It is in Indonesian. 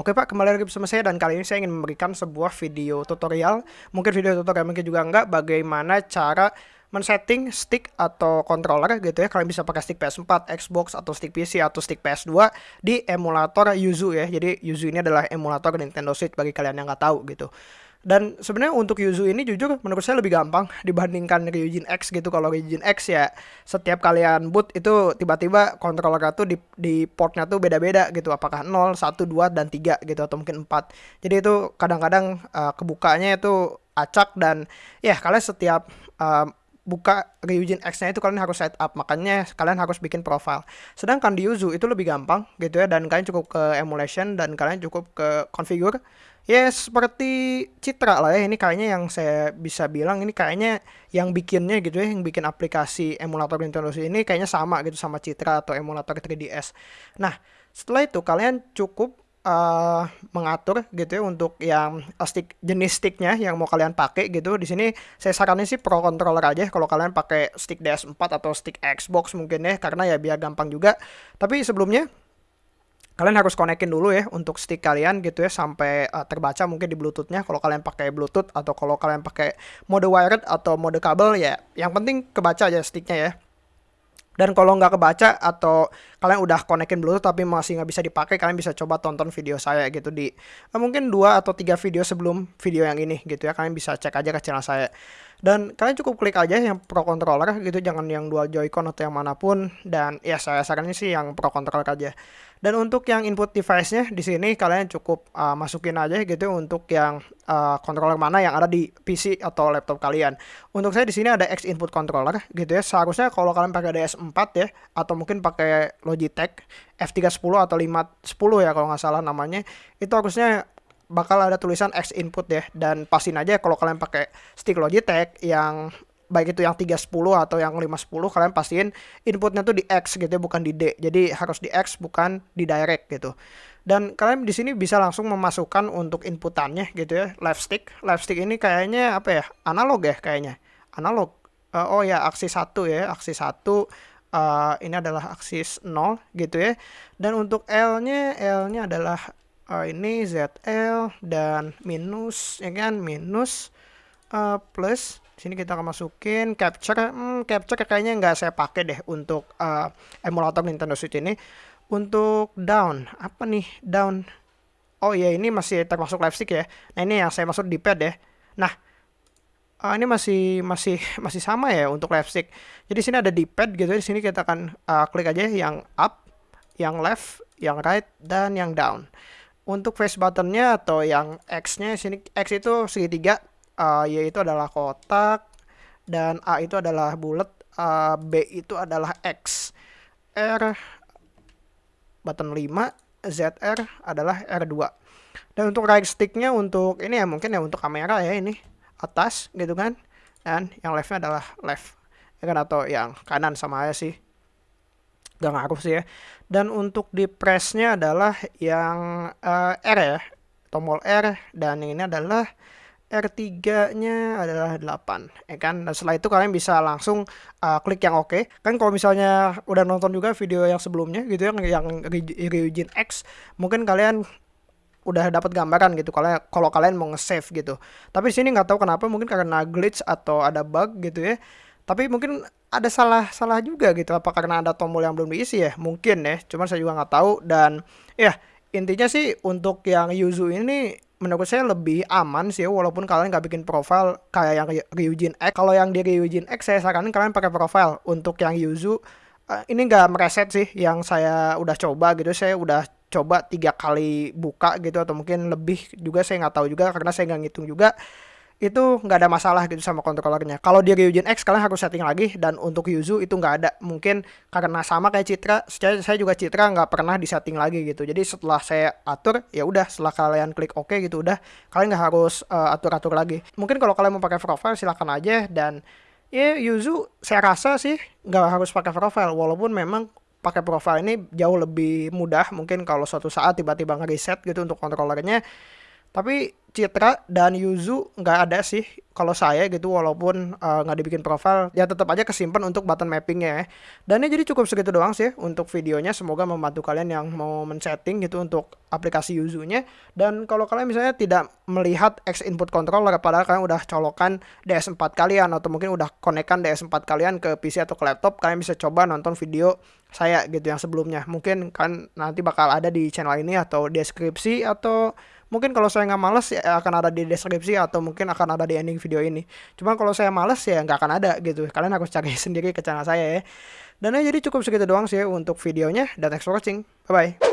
Oke Pak, kembali lagi bersama saya dan kali ini saya ingin memberikan sebuah video tutorial, mungkin video tutorial mungkin juga enggak, bagaimana cara men-setting stick atau controller gitu ya. Kalian bisa pakai stick PS4, Xbox atau stick PC atau stick PS2 di emulator Yuzu ya. Jadi Yuzu ini adalah emulator Nintendo Switch bagi kalian yang nggak tahu gitu. Dan sebenarnya untuk Yuzu ini jujur menurut saya lebih gampang dibandingkan Ryujin X gitu. Kalau Ryujin X ya setiap kalian boot itu tiba-tiba controller tuh di, di portnya tuh beda-beda gitu. Apakah 0, 1, 2, dan 3 gitu atau mungkin 4. Jadi itu kadang-kadang uh, kebukanya itu acak dan ya kalian setiap uh, buka Ryujin X-nya itu kalian harus set up. Makanya kalian harus bikin profile. Sedangkan di Yuzu itu lebih gampang gitu ya dan kalian cukup ke emulation dan kalian cukup ke configure. Ya seperti Citra lah ya ini kayaknya yang saya bisa bilang ini kayaknya yang bikinnya gitu ya yang bikin aplikasi emulator Nintendo Switch ini kayaknya sama gitu sama Citra atau emulator 3DS nah setelah itu kalian cukup uh, mengatur gitu ya untuk yang stick jenis sticknya yang mau kalian pakai gitu. Di sini saya saranin sih pro controller aja. Kalau kalian pakai stick DS4 atau stick Xbox mungkin ya karena ya biar gampang juga. Tapi sebelumnya kalian harus konekin dulu ya untuk stick kalian gitu ya sampai uh, terbaca mungkin di bluetoothnya. Kalau kalian pakai bluetooth atau kalau kalian pakai mode wired atau mode kabel ya yang penting kebaca aja sticknya ya dan kalau nggak kebaca atau kalian udah konekin bluetooth tapi masih nggak bisa dipakai kalian bisa coba tonton video saya gitu di uh, mungkin dua atau tiga video sebelum video yang ini gitu ya. Kalian bisa cek aja ke channel saya dan kalian cukup klik aja yang pro controller gitu jangan yang dual joycon atau yang mana pun dan ya saya sarannya sih yang pro controller aja dan untuk yang input device-nya di sini kalian cukup uh, masukin aja gitu untuk yang uh, controller mana yang ada di PC atau laptop kalian. Untuk saya di sini ada X input controller gitu ya. Seharusnya kalau kalian pakai DS4 ya atau mungkin pakai Logitech F310 atau 510 ya kalau nggak salah namanya, itu harusnya bakal ada tulisan X input ya. Dan pastiin aja kalau kalian pakai stick Logitech yang baik itu yang 310 atau yang 510 kalian pastiin inputnya tuh di X gitu ya bukan di D. Jadi harus di X bukan di direct gitu. Dan kalian di sini bisa langsung memasukkan untuk inputannya gitu ya left stick. Left stick ini kayaknya apa ya analog ya kayaknya. Analog. Uh, oh ya aksis satu ya aksis satu uh, ini adalah aksis 0 gitu ya. Dan untuk L nya L nya adalah uh, ini ZL dan minus ya kan? Minus uh, plus. Sini kita akan masukin capture. Hmm, capture kayaknya nggak saya pakai deh untuk uh, emulator Nintendo Switch ini. Untuk down apa nih down? Oh ya ini masih termasuk stick ya. Nah ini yang saya maksud di pad ya. Nah uh, ini masih masih masih sama ya untuk live stick. Jadi sini ada di pad gitu di sini kita akan uh, klik aja yang up yang left yang right dan yang down untuk face buttonnya atau yang X-nya sini X itu segitiga. Uh, Y itu adalah kotak dan A itu adalah bulat uh, B itu adalah X. R button 5 ZR adalah R2 dan untuk right sticknya untuk ini ya mungkin ya untuk kamera ya ini atas gitu kan. Dan yang leftnya adalah left. Ya kan? Atau yang kanan sama aja sih gak ngaruh sih ya. Dan untuk di pressnya adalah yang uh, R ya tombol R dan ini adalah R3-nya adalah 8 ya kan? Dan setelah itu kalian bisa langsung uh, klik yang oke. Okay. kan kalau misalnya udah nonton juga video yang sebelumnya gitu ya yang Ryujin X mungkin kalian udah dapat gambaran gitu kalau kalau kalian mau nge-save gitu. Tapi sini nggak tahu kenapa mungkin karena glitch atau ada bug gitu ya tapi mungkin ada salah salah juga gitu apa karena ada tombol yang belum diisi ya? Mungkin ya cuman saya juga nggak tahu. Dan ya intinya sih untuk yang Yuzu ini menurut saya lebih aman sih walaupun kalian nggak bikin profile kayak yang Ryujin X. Kalau yang di Ryujin X saya saranin kalian pakai profile. Untuk yang Yuzu uh, ini nggak mereset sih yang saya udah coba gitu. Saya udah coba tiga kali buka gitu atau mungkin lebih juga saya nggak tahu juga karena saya nggak ngitung juga itu nggak ada masalah gitu sama kontrolernya. Kalau di Ryujin X kalian harus setting lagi dan untuk Yuzu itu nggak ada. Mungkin karena sama kayak Citra, saya juga Citra nggak pernah disetting lagi gitu. Jadi setelah saya atur ya udah setelah kalian klik OK gitu udah kalian nggak harus uh, atur-atur lagi. Mungkin kalau kalian mau pakai profile silahkan aja dan ya Yuzu saya rasa sih nggak harus pakai profile walaupun memang pakai profile ini jauh lebih mudah mungkin kalau suatu saat tiba-tiba ngereset gitu untuk kontrolernya Tapi Citra dan Yuzu nggak ada sih kalau saya gitu walaupun uh, nggak dibikin profile ya tetap aja kesimpan untuk button mappingnya ya. Dan ini jadi cukup segitu doang sih untuk videonya. Semoga membantu kalian yang mau men-setting gitu untuk aplikasi Yuzu-nya. Dan kalau kalian misalnya tidak melihat X input controller padahal kalian udah colokan DS4 kalian atau mungkin udah konekkan DS4 kalian ke PC atau ke laptop kalian bisa coba nonton video saya gitu yang sebelumnya. Mungkin kan nanti bakal ada di channel ini atau deskripsi atau mungkin kalau saya nggak males ya akan ada di deskripsi atau mungkin akan ada di ending video ini. Cuman kalau saya males ya nggak akan ada gitu. Kalian harus cari sendiri ke channel saya ya. Dan ya jadi cukup segitu doang sih untuk videonya. Dan thanks for watching. Bye bye